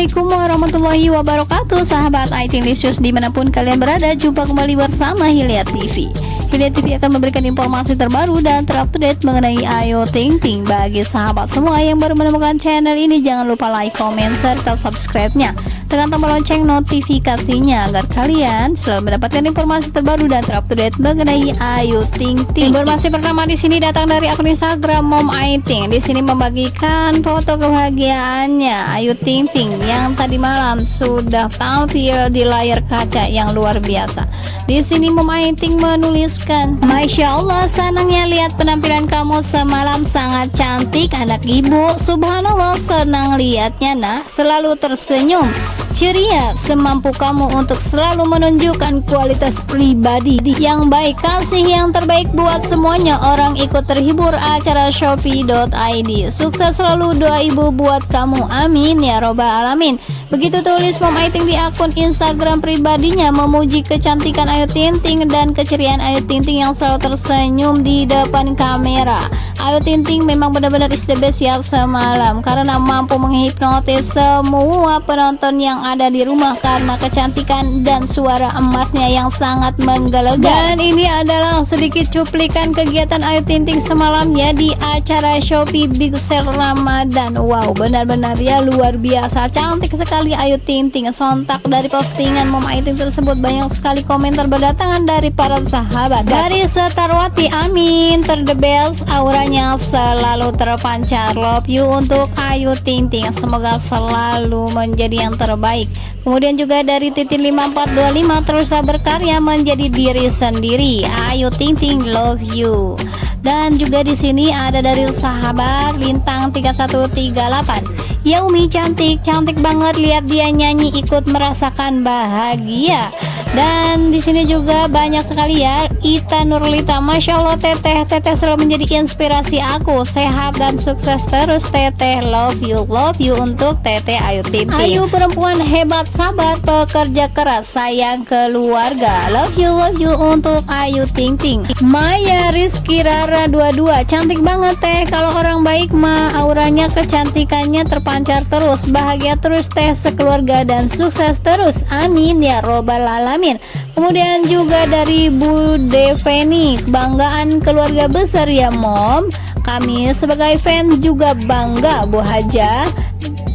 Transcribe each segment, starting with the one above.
Assalamualaikum warahmatullahi wabarakatuh. Sahabat IT Lisius di mana pun kalian berada Jumpa kembali bersama Hilya TV Hilya TV akan memberikan informasi terbaru dan terupdate mengenai Ayo Ting Ting. Bagi sahabat semua yang baru menemukan channel ini Jangan lupa like, comment, serta subscribe-nya tekan tombol lonceng notifikasinya agar kalian selalu mendapatkan informasi terbaru dan terupdate mengenai Ayu Ting Ting. Informasi pertama di sini datang dari akun Instagram Mom Aiting. Di sini membagikan foto kebahagiaannya Ayu Ting Ting yang tadi malam sudah tampil di layar kaca yang luar biasa. Di sini Mom Aiting menuliskan, Masya Allah senangnya lihat penampilan kamu semalam sangat cantik anak ibu. Subhanallah senang lihatnya nah selalu tersenyum ceria semampu kamu untuk selalu menunjukkan kualitas pribadi yang baik kasih yang terbaik buat semuanya. Orang ikut terhibur acara shopee.id sukses selalu doa ibu buat kamu. Amin ya robbal alamin. Begitu tulis Mom Aiting di akun Instagram pribadinya memuji kecantikan Ayu Tinting dan keceriaan Ayu Tinting yang selalu tersenyum di depan kamera. Ayu Tinting memang benar-benar is the best ya semalam karena mampu menghipnotis semua penonton yang ada di rumah karena kecantikan dan suara emasnya yang sangat menggelegar dan ini adalah sedikit cuplikan kegiatan Ayu Tinting semalam ya di acara Shopee Big Sale Ramadan. Wow benar-benar ya luar biasa. Cantik sekali Ayu Tinting sontak dari postingan Mom Ayu Ting tersebut. Banyak sekali komentar berdatangan dari para sahabat. Dari Setarwati Amin. Ter the best auranya selalu terpancar. Love you untuk Ayu Tinting semoga selalu menjadi yang terbaik baik kemudian juga dari titik 5425 teruslah berkarya menjadi diri sendiri. Ayo ting ting love you. Dan juga di sini ada dari sahabat lintang 3138 Yaumi cantik cantik banget lihat dia nyanyi ikut merasakan bahagia dan di sini juga banyak sekali ya Ita Nurlita. Masya Allah teteh. Teteh selalu menjadi inspirasi aku. Sehat dan sukses terus teteh. Love you love you untuk teteh Ayu Tintin. Ayu perempuan hebat sabar pekerja keras sayang keluarga. Love you love you untuk Ayu Tinting Maya Rizky Rara 22 cantik banget teh. Kalau orang baik mah auranya kecantikannya terpancar terus. Bahagia terus teh. Sekeluarga dan sukses terus. Amin ya robbal alamin Amin. Kemudian juga dari Bu Deveni kebanggaan keluarga besar ya mom. Kami sebagai fan juga bangga Bu Haja.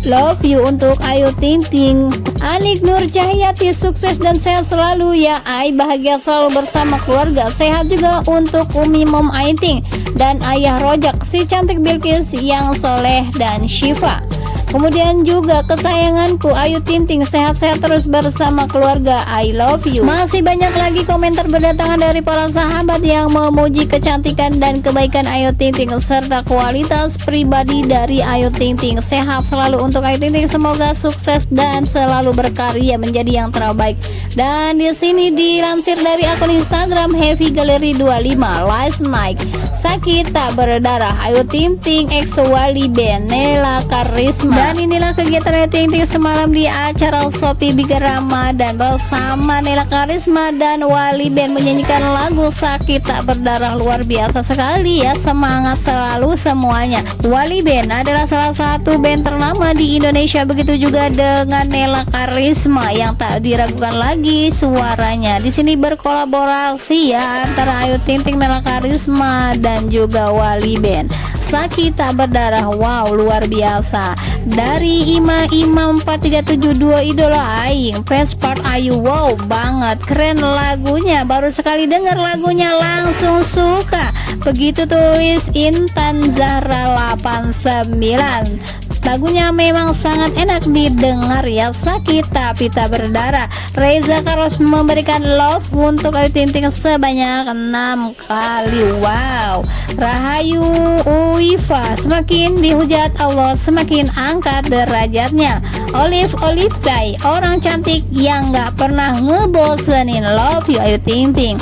Love you untuk Ayu Ting Ting Anik Nur Cahyati sukses dan sehat selalu ya. Ay bahagia selalu bersama keluarga. Sehat juga untuk Umi Mom Aiting dan Ayah Rojak si cantik Bilkis yang soleh dan Syifa Kemudian juga kesayanganku Ayu Tinting sehat-sehat terus bersama keluarga. I love you. Masih banyak lagi komentar berdatangan dari para sahabat yang memuji kecantikan dan kebaikan Ayu Tinting Serta kualitas pribadi dari Ayu Tinting Sehat selalu untuk Ayu Tinting Semoga sukses dan selalu berkarya menjadi yang terbaik. Dan di sini dilansir dari akun Instagram Heavy Gallery 25 Last Night. Sakit tak berdarah Ayu Tinting Ex Wali Benela Karisma dan inilah kegiatan Ting semalam di acara Sopi Big Ramadan bersama Nela Karisma dan Wali Band menyanyikan lagu Sakit Tak Berdarah. Luar biasa sekali ya semangat selalu semuanya. Wali Band adalah salah satu band ternama di Indonesia. Begitu juga dengan Nela Karisma yang tak diragukan lagi suaranya. Di sini berkolaborasi ya antara Ayu Ting Ting Nela Karisma dan juga Wali Band sakit tak berdarah. Wow luar biasa dari Ima Imam 4372 idola Aing part Ayu. Wow banget. Keren lagunya. Baru sekali dengar lagunya langsung suka. Begitu tulis Intan Zahra 89 Lagunya memang sangat enak didengar ya Sakit tapi tak berdarah. Reza Carlos memberikan love untuk Ayu Tinting sebanyak 6 kali. Wow. Rahayu Uifa Semakin dihujat Allah semakin angkat derajatnya. Olive Guy Orang cantik yang gak pernah ngebosenin. Love you Ayu Tinting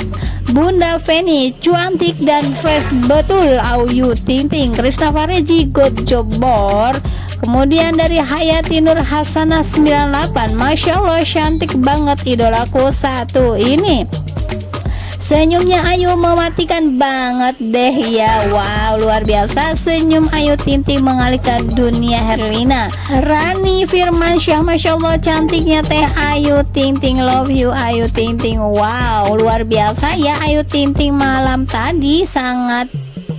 Bunda Feni cantik dan fresh betul Ayu Tinting Krista Fareji good job bor Kemudian dari Hayati Nur Hasanah 98 Masya Allah cantik banget idolaku satu ini. Senyumnya Ayu mematikan banget deh ya. Wow luar biasa. Senyum Ayu Tinting mengalihkan dunia Herlina. Rani Firmansyah Masya Allah cantiknya teh Ayu Tinting. Love you Ayu Tinting. Wow luar biasa ya Ayu Tinting malam tadi sangat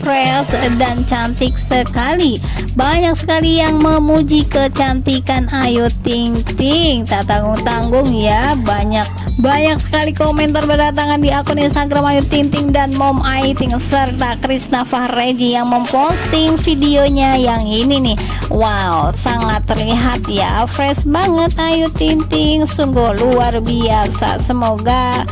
fresh dan cantik sekali. Banyak sekali yang memuji kecantikan. Ayu Ting Ting. Tak tanggung-tanggung ya. Banyak banyak sekali komentar berdatangan di akun Instagram. Ayu Ting Ting dan Mom Ayu Ting serta Krisna Fahreji yang memposting videonya yang ini nih. Wow sangat terlihat ya. Fresh banget. Ayu Ting Ting. Sungguh luar biasa. Semoga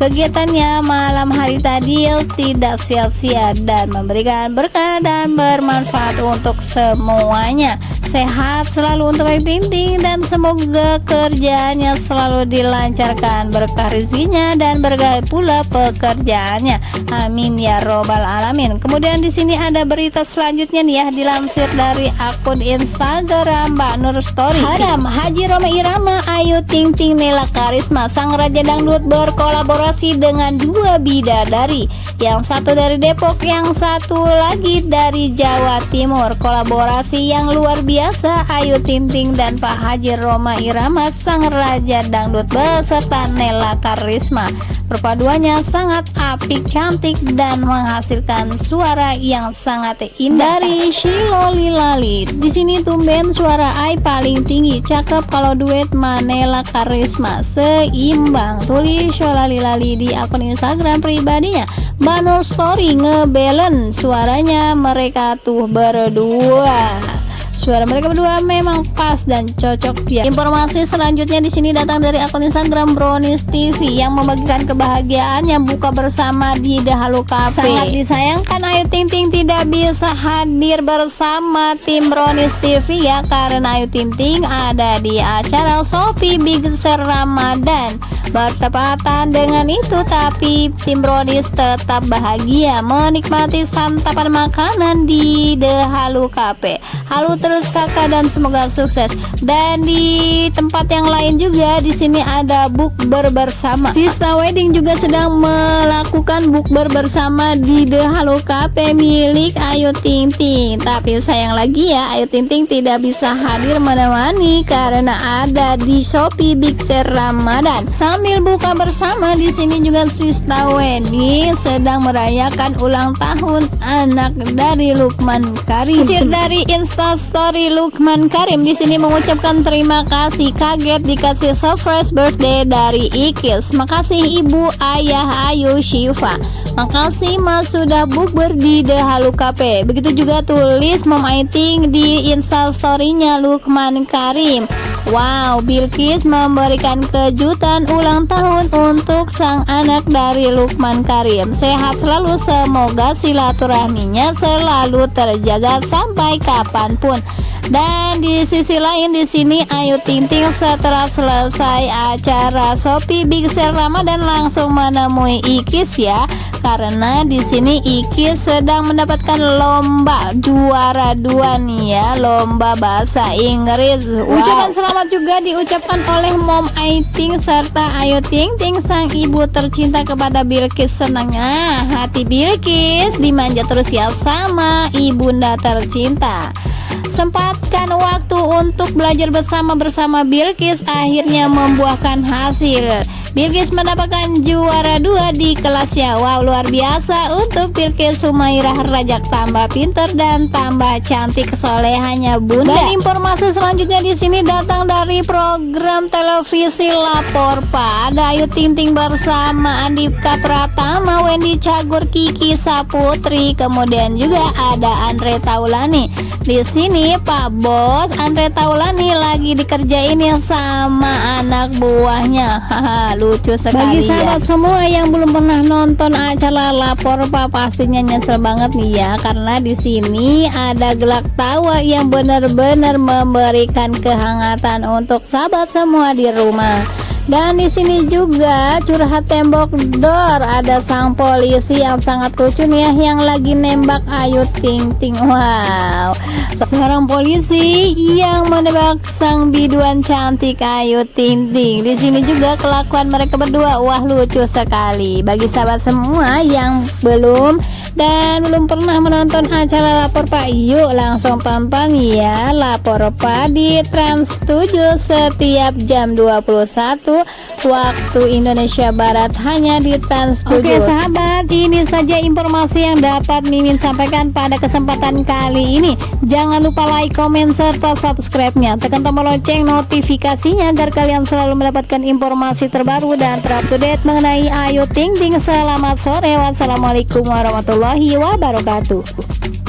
Kegiatannya malam hari tadi tidak sia-sia dan memberikan berkah dan bermanfaat untuk semuanya sehat selalu untuk Ayu Ting Ting dan semoga kerjaannya selalu dilancarkan berkah rezekinya dan berkah pula pekerjaannya. Amin ya robbal alamin. Kemudian di sini ada berita selanjutnya nih ya dilansir dari akun Instagram Mbak Nur Story. Haram. Haji Roma Irama Ayu Ting Ting Nela Karisma sang raja dangdut berkolaborasi dengan dua bidadari. Yang satu dari Depok yang satu lagi dari Jawa Timur. Kolaborasi yang luar biasa biasa. Ayu Tinting dan Pak Haji Roma Irama sang raja dangdut beserta Nela Karisma. Perpaduannya sangat apik cantik dan menghasilkan suara yang sangat indah. Dari Shiloli Lali di sini tumben suara Ai paling tinggi. Cakep kalau duet Manela Karisma seimbang. Tulis Sholali Lali di akun Instagram pribadinya. Banul Story ngebelen suaranya mereka tuh berdua Suara mereka berdua memang pas dan cocok ya. Informasi selanjutnya di sini datang dari akun Instagram Brownies TV yang membagikan kebahagiaannya buka bersama di Dahulu Cafe. Sangat disayangkan Ayu Ting Ting tidak bisa hadir bersama tim Brownies TV ya karena Ayu Ting Ting ada di acara Sophie Big Ser Ramadan. Bertepatan dengan itu tapi tim Brownies tetap bahagia menikmati santapan makanan di The Halu Cafe. Halu terus kakak dan semoga sukses. Dan di tempat yang lain juga di sini ada bukber bersama. Sista Wedding juga sedang melakukan bukber bersama di The Halo Cafe milik Ayu Ting Ting. Tapi sayang lagi ya Ayu Ting Ting tidak bisa hadir menemani karena ada di Shopee Big Sale Ramadan. Sambil buka bersama di sini juga Sista Wedding sedang merayakan ulang tahun anak dari Lukman Karim. dari Instastory Story Lukman Karim di sini mengucapkan terima kasih kaget dikasih surprise birthday dari Ikis. Makasih Ibu Ayah Ayu Shiva. Makasih Mas sudah bukber di The Halu Cafe. Begitu juga tulis Mom Aiting di Insta story-nya Lukman Karim. Wow, Bilkis memberikan kejutan ulang tahun untuk sang anak dari Lukman Karim. Sehat selalu, semoga silaturahminya selalu terjaga sampai kapan pun. Dan di sisi lain di sini Ayu Ting Ting setelah selesai acara Shopee Big Sale Ramadan langsung menemui Ikis ya karena di sini Ikis sedang mendapatkan lomba juara dua nih ya lomba bahasa Inggris. Wow. Ucapan selamat juga diucapkan oleh Mom Aiting serta Ayu Ting Ting sang ibu tercinta kepada Bilkis senangnya hati Bilkis dimanja terus ya sama ibunda tercinta. Sempatkan waktu untuk belajar bersama bersama Bilkis akhirnya membuahkan hasil. Bilkis mendapatkan juara dua di kelasnya. Wow, luar biasa untuk Bilkis Sumairah Rajak tambah pinter dan tambah cantik solehannya bunda. Dan informasi selanjutnya di sini datang dari program televisi Lapor Pada Ayu Ting Ting bersama Andika Pratama, Wendy Cagur, Kiki Saputri, kemudian juga ada Andre Taulani. Di sini Pak Bos Andre Taulani lagi dikerjain ya sama anak buahnya. Haha, lucu sekali Bagi ya. sahabat ya. semua yang belum pernah nonton acara lapor Pak pastinya nyesel banget nih ya karena di sini ada gelak tawa yang benar-benar memberikan kehangatan untuk sahabat semua di rumah. Dan di sini juga curhat tembok dor ada sang polisi yang sangat lucu nih ya yang lagi nembak Ayu Ting Ting. Wow. Seorang polisi yang menembak sang biduan cantik Ayu Ting Ting. Di sini juga kelakuan mereka berdua wah lucu sekali. Bagi sahabat semua yang belum dan belum pernah menonton acara lapor Pak yuk langsung tonton ya. Lapor Pak di Trans 7 setiap jam 21 waktu Indonesia Barat hanya di Trans 7 Oke sahabat ini saja informasi yang dapat Mimin sampaikan pada kesempatan kali ini. Jangan lupa like, comment, serta subscribe-nya. Tekan tombol lonceng notifikasinya agar kalian selalu mendapatkan informasi terbaru dan terupdate mengenai Ayu Ting Ting. Selamat sore. Wassalamualaikum warahmatullahi wabarakatuh.